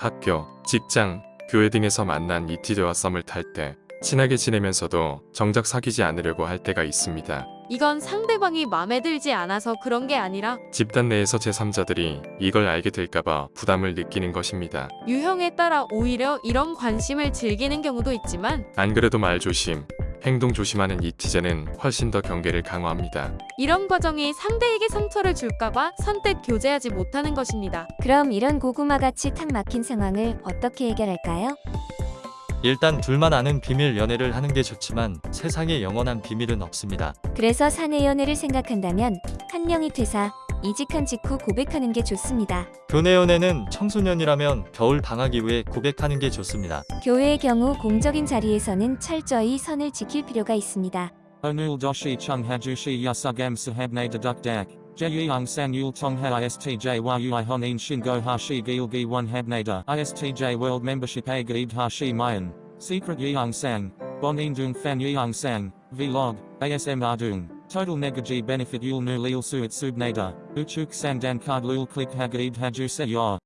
학교, 직장, 교회 등에서 만난 이티제와 썸을 탈 때 친하게 지내면서도 정작 사귀지 않으려고 할 때가 있습니다. 이건 상대방이 마음에 들지 않아서 그런 게 아니라 집단 내에서 제3자들이 이걸 알게 될까봐 부담을 느끼는 것입니다. 유형에 따라 오히려 이런 관심을 즐기는 경우도 있지만 안 그래도 말 조심, 행동 조심하는 이티제는 훨씬 더 경계를 강화합니다. 이런 과정이 상대에게 상처를 줄까봐 선뜻 교제하지 못하는 것입니다. 그럼 이런 고구마같이 탁 막힌 상황을 어떻게 해결할까요? 일단 둘만 아는 비밀 연애를 하는 게 좋지만 세상에 영원한 비밀은 없습니다. 그래서 사내 연애를 생각한다면 한 명이 퇴사, 이직한 직후 고백하는 게 좋습니다. 교내 연애는 청소년이라면 겨울 방학 이후에 고백하는 게 좋습니다. 교회의 경우 공적인 자리에서는 철저히 선을 지킬 필요가 있습니다. Onul doshi chung hajushi yasugam sahabne deduk dak. Jeyung sang yul tongha istj yui honin shingo hashi gilgi one habnada. Istj world membership a gaid hashi mayan. Secret dung fan yeung sang. Vlog. ASM ardung. Total negaji benefit yul nu lil suit subnada. Uchuk sang dan card lul click hagaid haju se yor.